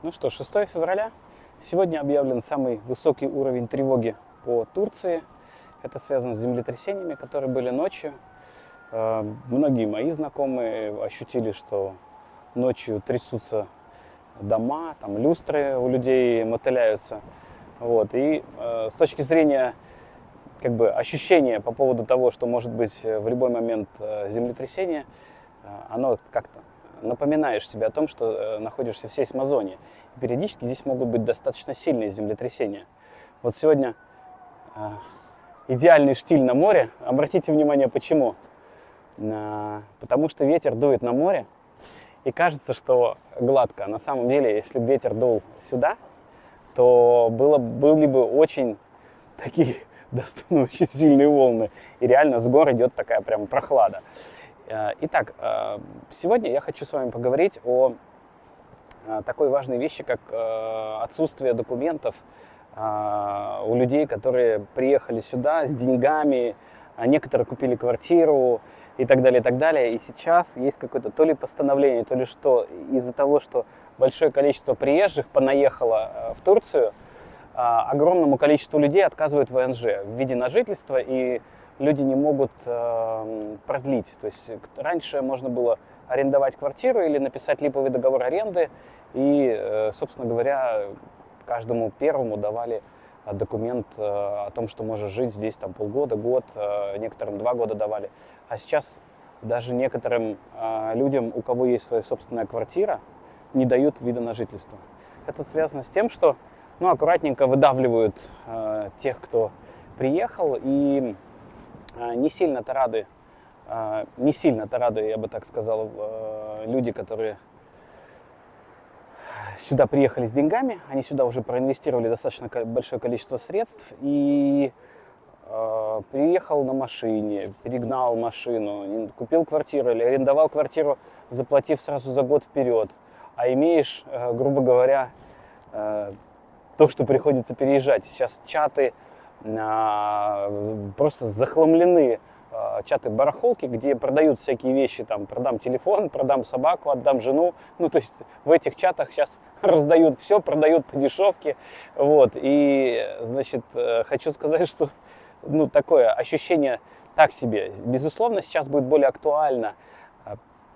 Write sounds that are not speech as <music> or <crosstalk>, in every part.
Ну что, 6 февраля. Сегодня объявлен самый высокий уровень тревоги по Турции. Это связано с землетрясениями, которые были ночью. Э, многие мои знакомые ощутили, что ночью трясутся дома, там люстры у людей мотыляются. Вот. И э, с точки зрения как бы, ощущения по поводу того, что может быть в любой момент э, землетрясение, э, оно как-то напоминаешь себе о том, что э, находишься в сейсмозоне. Периодически здесь могут быть достаточно сильные землетрясения. Вот сегодня э, идеальный штиль на море. Обратите внимание, почему. Э, потому что ветер дует на море, и кажется, что гладко. На самом деле, если бы ветер дул сюда, то было, были бы очень такие <laughs> очень сильные волны. И реально с гор идет такая прям прохлада. Э, итак, э, сегодня я хочу с вами поговорить о э, такой важной вещи, как отсутствие документов у людей, которые приехали сюда с деньгами, а некоторые купили квартиру и так далее, и так далее. И сейчас есть какое-то то ли постановление, то ли что, из-за того, что большое количество приезжих понаехало в Турцию, огромному количеству людей отказывают ВНЖ в виде на жительство и люди не могут э, продлить. То есть раньше можно было арендовать квартиру или написать липовый договор аренды, и, э, собственно говоря, каждому первому давали э, документ э, о том, что можешь жить здесь там полгода, год, э, некоторым два года давали. А сейчас даже некоторым э, людям, у кого есть своя собственная квартира, не дают вида на жительство. Это связано с тем, что ну, аккуратненько выдавливают э, тех, кто приехал, и не сильно-то рады, а, не сильно-то рады, я бы так сказал, э, люди, которые сюда приехали с деньгами, они сюда уже проинвестировали достаточно большое количество средств и э, приехал на машине, перегнал машину, купил квартиру или арендовал квартиру, заплатив сразу за год вперед, а имеешь, э, грубо говоря, то, что приходится переезжать. Сейчас чаты а, просто захламлены а, чаты барахолки, где продают всякие вещи, там, продам телефон, продам собаку, отдам жену. Ну, то есть в этих чатах сейчас <laughs> раздают все, продают по дешевке. Вот, и, значит, э, хочу сказать, что, ну, такое ощущение так себе. Безусловно, сейчас будет более актуально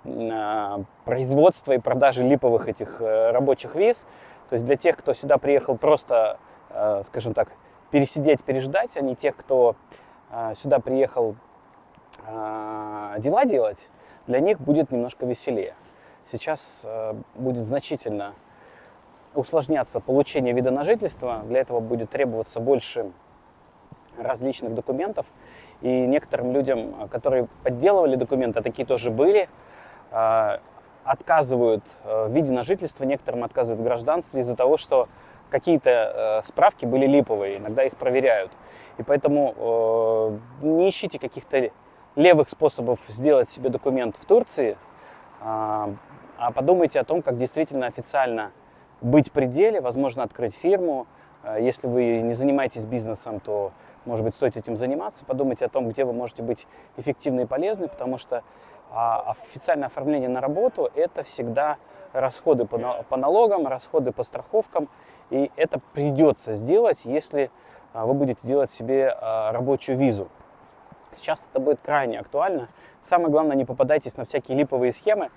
а, производство и продажи липовых этих э, рабочих виз. То есть для тех, кто сюда приехал просто, э, скажем так, пересидеть, переждать, а не тех, кто а, сюда приехал а, дела делать, для них будет немножко веселее. Сейчас а, будет значительно усложняться получение вида на жительство, для этого будет требоваться больше различных документов. И некоторым людям, которые подделывали документы, такие тоже были, отказывают в виде на жительство, некоторым отказывают в гражданстве из-за того, что какие-то э, справки были липовые, иногда их проверяют. И поэтому э, не ищите каких-то левых способов сделать себе документ в Турции, а, а подумайте о том, как действительно официально быть в пределе, возможно, открыть фирму. Э, если вы не занимаетесь бизнесом, то, может быть, стоит этим заниматься. Подумайте о том, где вы можете быть эффективны и полезны, потому что а, официальное оформление на работу – это всегда расходы по налогам, расходы по страховкам – и это придется сделать, если а, вы будете делать себе а, рабочую визу. Сейчас это будет крайне актуально. Самое главное, не попадайтесь на всякие липовые схемы.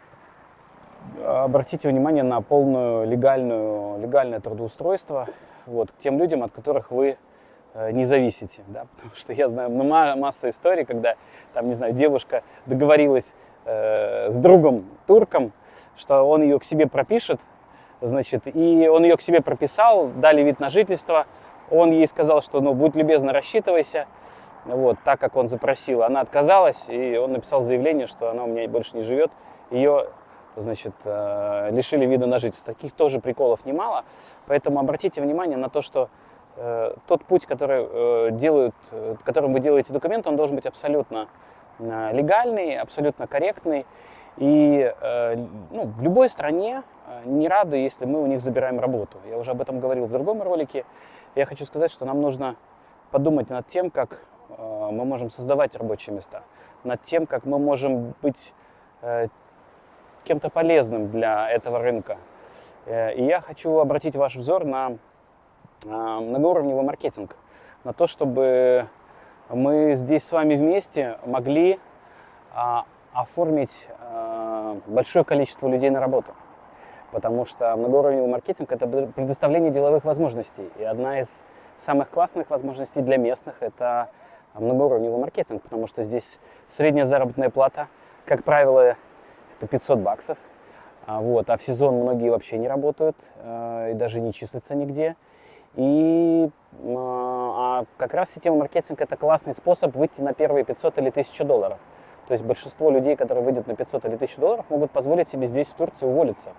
Обратите внимание на полную легальную, легальное трудоустройство вот, к тем людям, от которых вы э, не зависите. Да? <laughs> Потому что я знаю ну, масса историй, когда там, не знаю, девушка договорилась э, с другом турком, что он ее к себе пропишет, значит, и он ее к себе прописал, дали вид на жительство, он ей сказал, что, ну, будь любезно, рассчитывайся, вот, так, как он запросил. Она отказалась, и он написал заявление, что она у меня больше не живет, ее, значит, э, лишили вида на жительство. Таких тоже приколов немало, поэтому обратите внимание на то, что э, тот путь, который э, делают, которым вы делаете документ, он должен быть абсолютно легальный, абсолютно корректный, и ну, в любой стране Э, не рады, если мы у них забираем работу. Я уже об этом говорил в другом ролике. Я хочу сказать, что нам нужно подумать над тем, как э, мы можем создавать рабочие места, над тем, как мы можем быть э, кем-то полезным для этого рынка. Э, И я хочу обратить ваш взор на многоуровневый маркетинг, на то, чтобы мы здесь с вами вместе могли а, оформить большое количество людей на работу. Потому что многоуровневый маркетинг – это предоставление деловых возможностей. И одна из самых классных возможностей для местных – это многоуровневый маркетинг, потому что здесь средняя заработная плата, как правило, это 500 баксов. А, вот, а в сезон многие вообще не работают э, и даже не числятся нигде. И а, а как раз сетевой маркетинг это классный способ выйти на первые 500 или 1000 долларов. То есть большинство людей, которые выйдут на 500 или 1000 долларов, могут позволить себе здесь, в Турции, уволиться.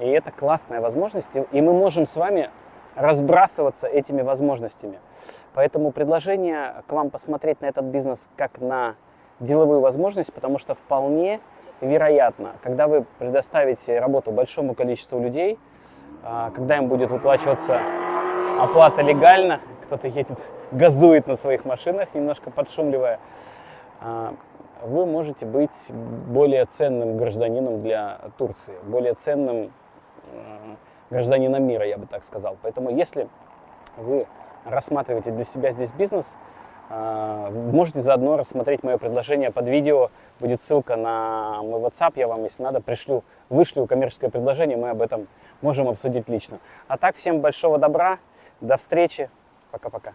И это классная возможность, и мы можем с вами разбрасываться этими возможностями. Поэтому предложение к вам посмотреть на этот бизнес как на деловую возможность, потому что вполне вероятно, когда вы предоставите работу большому количеству людей, а, когда им будет выплачиваться оплата легально, кто-то едет, <laughs> газует на своих машинах, немножко подшумливая, а, вы можете быть более ценным гражданином для Турции, более ценным гражданином мира, я бы так сказал. Поэтому если вы рассматриваете для себя здесь бизнес, а, можете заодно рассмотреть мое предложение под видео. Будет ссылка на мой WhatsApp, я вам, если надо, пришлю, вышлю коммерческое предложение, мы об этом можем обсудить лично. А так, всем большого добра, до встречи, пока-пока.